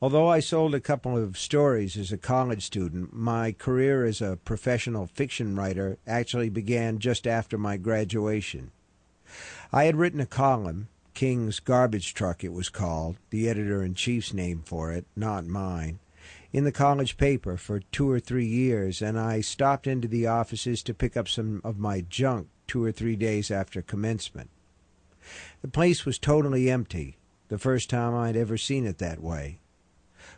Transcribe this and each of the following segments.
Although I sold a couple of stories as a college student, my career as a professional fiction writer actually began just after my graduation. I had written a column, King's Garbage Truck it was called, the editor in chief's name for it, not mine, in the college paper for two or three years, and I stopped into the offices to pick up some of my junk two or three days after commencement. The place was totally empty, the first time I'd ever seen it that way.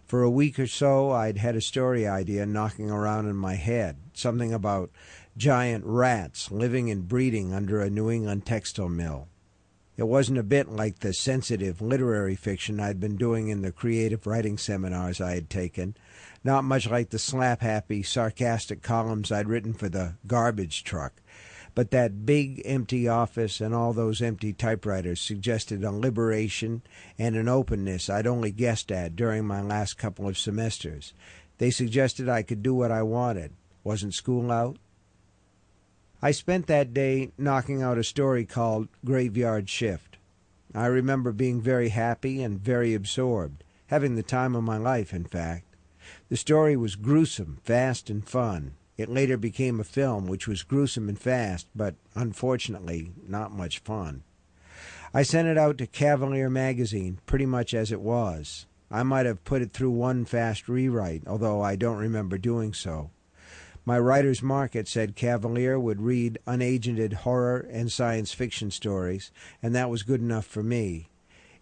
For a week or so, I'd had a story idea knocking around in my head, something about giant rats living and breeding under a New England textile mill. It wasn't a bit like the sensitive literary fiction I'd been doing in the creative writing seminars I had taken, not much like the slap happy, sarcastic columns I'd written for the garbage truck, but that big empty office and all those empty typewriters suggested a liberation and an openness I'd only guessed at during my last couple of semesters. They suggested I could do what I wanted. Wasn't school out? I spent that day knocking out a story called Graveyard Shift. I remember being very happy and very absorbed, having the time of my life, in fact. The story was gruesome, fast, and fun. It later became a film which was gruesome and fast, but unfortunately not much fun. I sent it out to Cavalier magazine pretty much as it was. I might have put it through one fast rewrite, although I don't remember doing so. My writer's market said Cavalier would read unagented horror and science fiction stories, and that was good enough for me.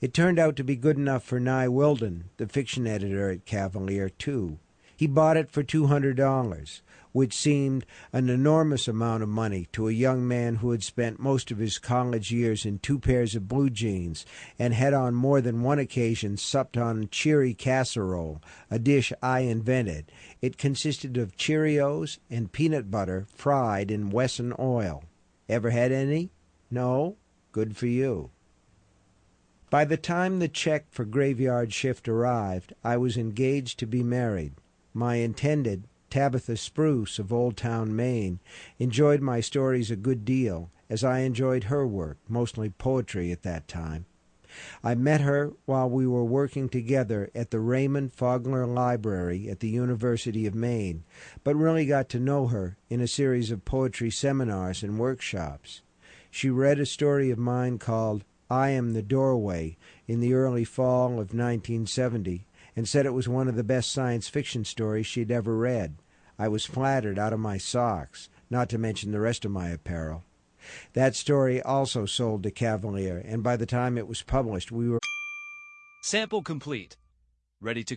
It turned out to be good enough for Nye Willden, the fiction editor at Cavalier, too. He bought it for two hundred dollars which seemed an enormous amount of money to a young man who had spent most of his college years in two pairs of blue jeans and had on more than one occasion supped on cheery casserole, a dish I invented. It consisted of Cheerios and peanut butter fried in Wesson oil. Ever had any? No? Good for you. By the time the check for Graveyard Shift arrived, I was engaged to be married. My intended Tabitha Spruce of Old Town, Maine, enjoyed my stories a good deal, as I enjoyed her work, mostly poetry at that time. I met her while we were working together at the Raymond Fogler Library at the University of Maine, but really got to know her in a series of poetry seminars and workshops. She read a story of mine called I Am the Doorway in the early fall of 1970 and said it was one of the best science fiction stories she'd ever read. I was flattered out of my socks, not to mention the rest of my apparel. That story also sold to Cavalier, and by the time it was published, we were. Sample complete. Ready to